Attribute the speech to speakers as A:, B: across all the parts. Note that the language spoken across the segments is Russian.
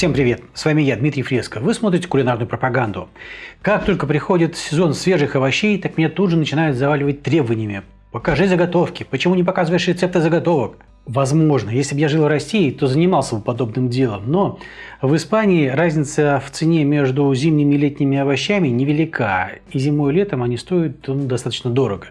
A: Всем привет! С вами я, Дмитрий Фреско. Вы смотрите кулинарную пропаганду. Как только приходит сезон свежих овощей, так меня тут же начинают заваливать требованиями. Покажи заготовки. Почему не показываешь рецепты заготовок? Возможно, если бы я жил в России, то занимался бы подобным делом. Но в Испании разница в цене между зимними и летними овощами невелика. И зимой и летом они стоят ну, достаточно дорого.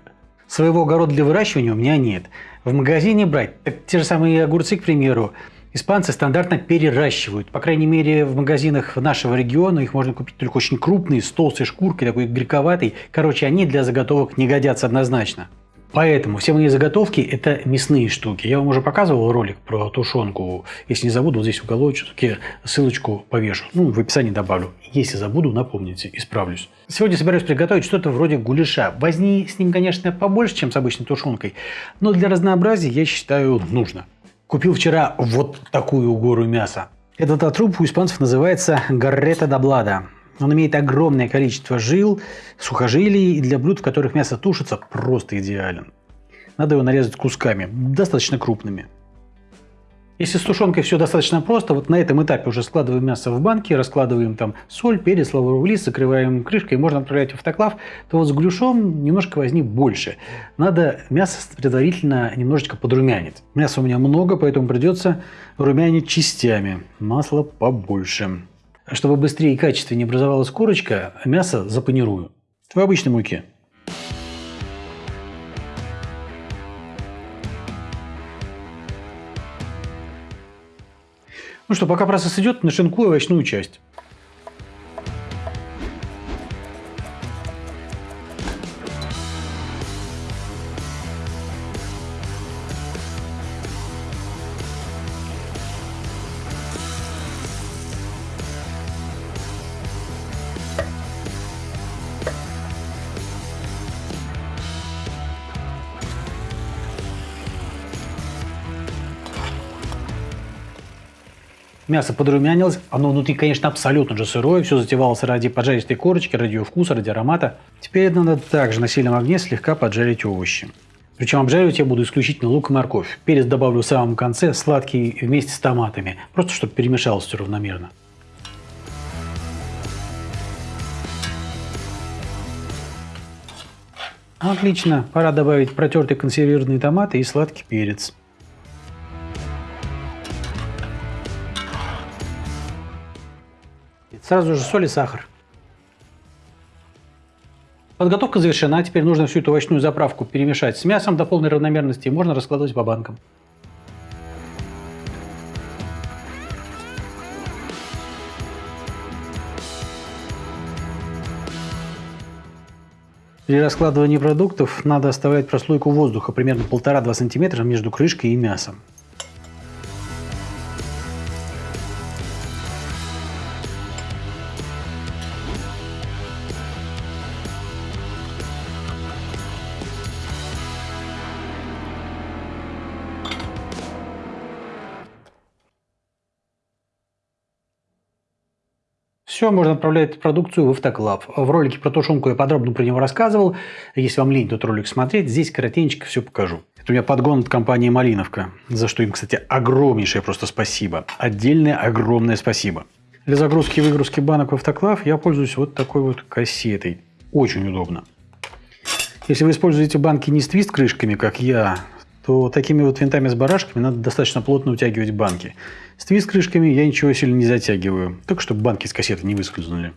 A: Своего огорода для выращивания у меня нет. В магазине брать, так те же самые огурцы, к примеру, испанцы стандартно переращивают. По крайней мере, в магазинах нашего региона их можно купить только очень крупные, с толстой шкуркой, такой грековатый. Короче, они для заготовок не годятся однозначно. Поэтому все мои заготовки – это мясные штуки. Я вам уже показывал ролик про тушенку. Если не забуду, вот здесь в уголочке ссылочку повешу. Ну, в описании добавлю. Если забуду, напомните, исправлюсь. Сегодня собираюсь приготовить что-то вроде гуляша. Возни с ним, конечно, побольше, чем с обычной тушенкой, но для разнообразия, я считаю, нужно. Купил вчера вот такую гору мяса. Этот отруб у испанцев называется гаррета доблада. Он имеет огромное количество жил, сухожилий, и для блюд, в которых мясо тушится, просто идеален. Надо его нарезать кусками, достаточно крупными. Если с тушенкой все достаточно просто, вот на этом этапе уже складываем мясо в банки, раскладываем там соль, перец, лавровый лист, закрываем крышкой, можно отправлять в автоклав, то вот с глюшом немножко возни больше. Надо мясо предварительно немножечко подрумянить. Мяса у меня много, поэтому придется румянить частями. Масла побольше. Чтобы быстрее и качественнее образовалась корочка, мясо запанирую. В обычной муке. Ну что, пока процесс идет, нашинкую овощную часть. Мясо подрумянилось, оно внутри, конечно, абсолютно же сырое, все затевалось ради поджаристой корочки, ради ее вкуса, ради аромата. Теперь надо также на сильном огне слегка поджарить овощи. Причем обжаривать я буду исключительно лук и морковь. Перец добавлю в самом конце, сладкий вместе с томатами, просто чтобы перемешалось все равномерно. Отлично, пора добавить протертые консервированные томаты и сладкий перец. Сразу же соль и сахар. Подготовка завершена. Теперь нужно всю эту овощную заправку перемешать с мясом до полной равномерности и можно раскладывать по банкам. При раскладывании продуктов надо оставлять прослойку воздуха примерно 1,5-2 см между крышкой и мясом. Все, можно отправлять продукцию в автоклав. В ролике про тушенку я подробно про него рассказывал. Если вам лень этот ролик смотреть, здесь коротенько все покажу. Это у меня подгон от компании «Малиновка», за что им, кстати, огромнейшее просто спасибо. Отдельное огромное спасибо. Для загрузки и выгрузки банок в автоклав я пользуюсь вот такой вот кассетой. Очень удобно. Если вы используете банки не с твист-крышками, как я, то такими вот винтами с барашками надо достаточно плотно утягивать банки. С твист-крышками я ничего сильно не затягиваю, только чтобы банки с кассеты не выскользнули.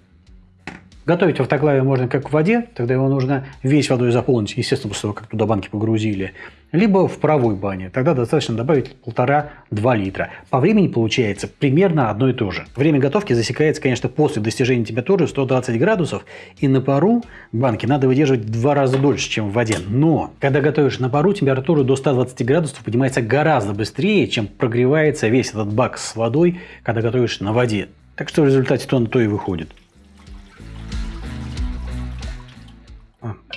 A: Готовить в автоклаве можно как в воде, тогда его нужно весь водой заполнить, естественно, после того, как туда банки погрузили. Либо в паровой бане, тогда достаточно добавить 1,5-2 литра. По времени получается примерно одно и то же. Время готовки засекается, конечно, после достижения температуры 120 градусов. И на пару банки надо выдерживать в два раза дольше, чем в воде. Но, когда готовишь на пару, температура до 120 градусов поднимается гораздо быстрее, чем прогревается весь этот бак с водой, когда готовишь на воде. Так что в результате то на то и выходит.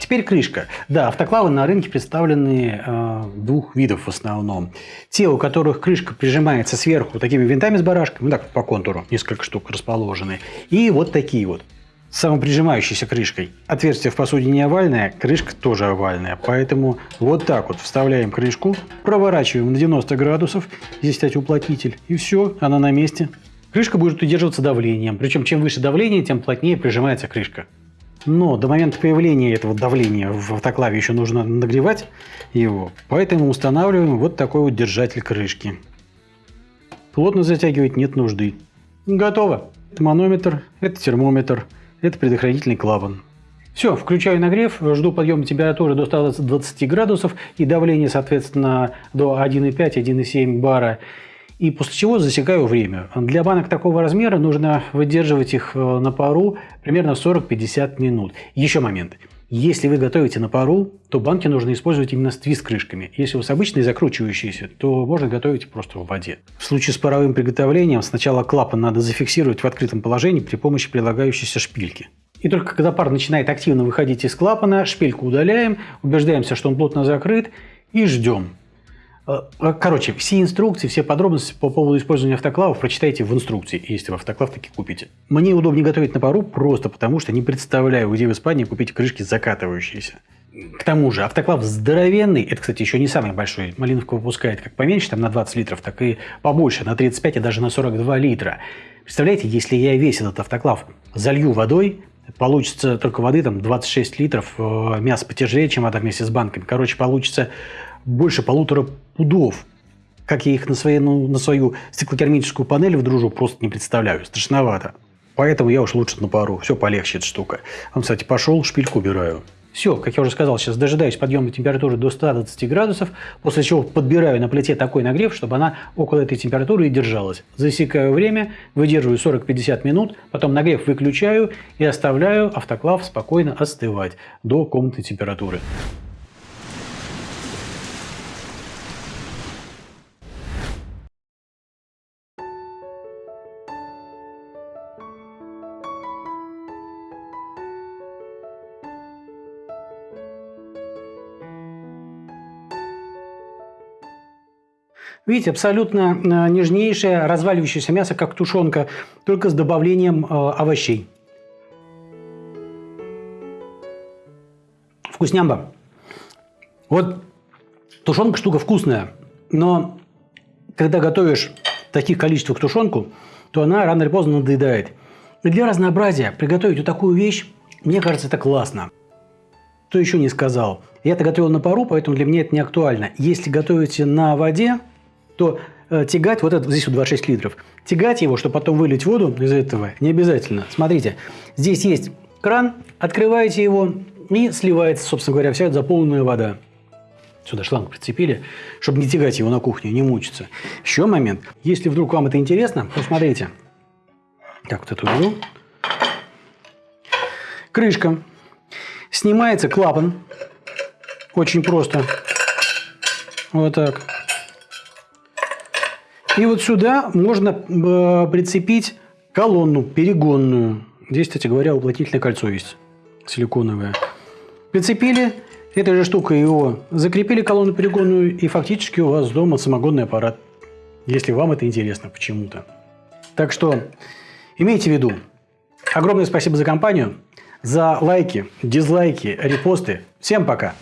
A: Теперь крышка. Да, автоклавы на рынке представлены э, двух видов в основном. Те, у которых крышка прижимается сверху такими винтами с барашками, ну так по контуру, несколько штук расположены. И вот такие вот самоприжимающейся крышкой. Отверстие в посуде не овальное, крышка тоже овальная. Поэтому вот так вот вставляем крышку, проворачиваем на 90 градусов, здесь, кстати, уплотнитель, и все, она на месте. Крышка будет удерживаться давлением, причем чем выше давление, тем плотнее прижимается крышка. Но до момента появления этого давления в автоклаве еще нужно нагревать его, поэтому устанавливаем вот такой вот держатель крышки. Плотно затягивать нет нужды. Готово. Это манометр, это термометр, это предохранительный клапан. Все, включаю нагрев, жду подъема температуры до 120 градусов и давление, соответственно, до 1,5-1,7 бара. И после чего засекаю время. Для банок такого размера нужно выдерживать их э, на пару примерно 40-50 минут. Еще момент. Если вы готовите на пару, то банки нужно использовать именно с твист-крышками. Если у вас обычные закручивающиеся, то можно готовить просто в воде. В случае с паровым приготовлением сначала клапан надо зафиксировать в открытом положении при помощи прилагающейся шпильки. И только когда пар начинает активно выходить из клапана, шпильку удаляем, убеждаемся, что он плотно закрыт и ждем. Э, э, короче, все инструкции, все подробности по поводу использования автоклавов прочитайте в инструкции, если вы автоклав таки купите. Мне удобнее готовить на пару просто потому, что не представляю, где в Испании купить крышки закатывающиеся. К тому же автоклав здоровенный, это, кстати, еще не самый большой. Малиновка выпускает как поменьше, там на 20 литров, так и побольше, на 35 и даже на 42 литра. Представляете, если я весь этот автоклав залью водой, получится только воды там 26 литров, э, мясо потяжелее, чем вода вместе с банками. Короче, получится больше полутора пудов. Как я их на, своей, ну, на свою стеклокермическую панель вдружу, просто не представляю. Страшновато. Поэтому я уж лучше на пару. Все полегче эта штука. Он, кстати, пошел, шпильку убираю. Все, как я уже сказал, сейчас дожидаюсь подъема температуры до 120 градусов, после чего подбираю на плите такой нагрев, чтобы она около этой температуры и держалась. Засекаю время, выдерживаю 40-50 минут, потом нагрев выключаю и оставляю автоклав спокойно остывать до комнатной температуры. Видите, абсолютно э, нежнейшее разваливающееся мясо, как тушенка, только с добавлением э, овощей. Вкуснямба. Вот тушенка штука вкусная, но когда готовишь в таких количествах тушенку, то она рано или поздно надоедает. И для разнообразия приготовить вот такую вещь, мне кажется, это классно. Кто еще не сказал? Я-то готовил на пару, поэтому для меня это не актуально. Если готовите на воде, то э, тягать, вот это здесь вот 26 литров, тягать его, чтобы потом вылить воду из этого, не обязательно. Смотрите, здесь есть кран, открываете его и сливается, собственно говоря, вся заполненная вода. Сюда шланг прицепили, чтобы не тягать его на кухню, не мучиться. Еще момент. Если вдруг вам это интересно, посмотрите. Так, вот эту уберу. Крышка. Снимается клапан. Очень просто. Вот так. И вот сюда можно э, прицепить колонну перегонную. Здесь, кстати говоря, уплотнительное кольцо есть силиконовое. Прицепили этой же штукой его, закрепили колонну перегонную, и фактически у вас дома самогонный аппарат. Если вам это интересно почему-то. Так что имейте в виду. Огромное спасибо за компанию, за лайки, дизлайки, репосты. Всем пока!